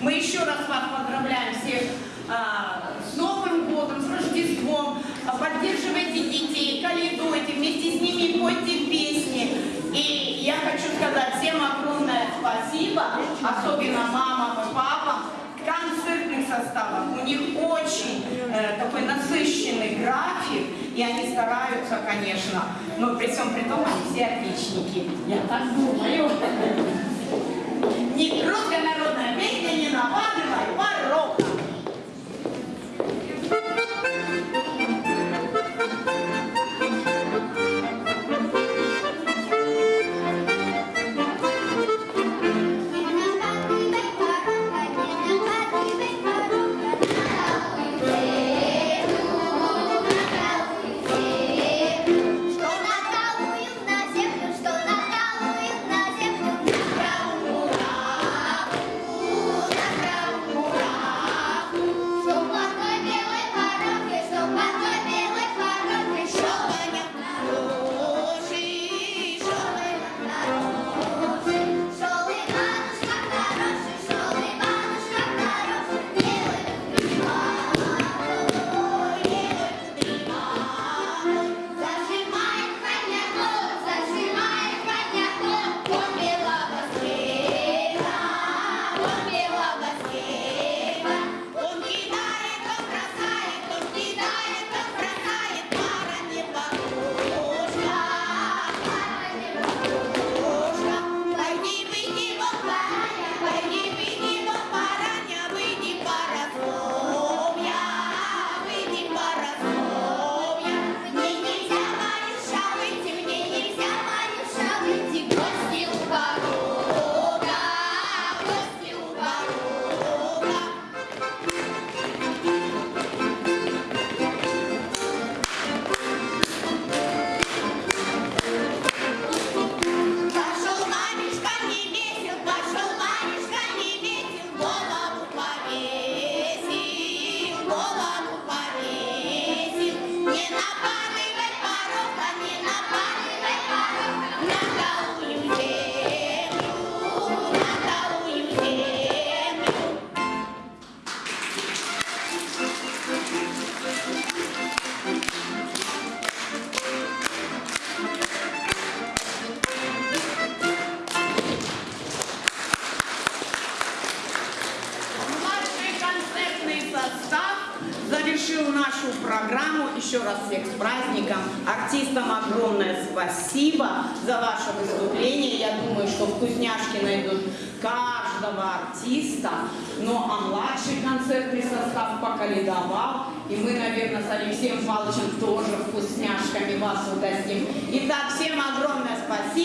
Мы еще раз вас поздравляем всех а, с Новым годом, с Рождеством. Поддерживайте детей, калядуйте, вместе с ними пойте песни. И я хочу сказать всем огромное спасибо, особенно мамам и папам, концертным составам. У них очень э, такой насыщенный график, и они стараются, конечно. Но при всем при том, они все отличники. Я так думаю. Не круто, народ. Нашу программу. Еще раз всех с праздником. Артистам огромное спасибо за ваше выступление. Я думаю, что вкусняшки найдут каждого артиста. Ну а младший концертный состав поколедовал. И мы, наверное, с Алексеем Павловичем тоже вкусняшками вас угостим. Итак, всем огромное спасибо.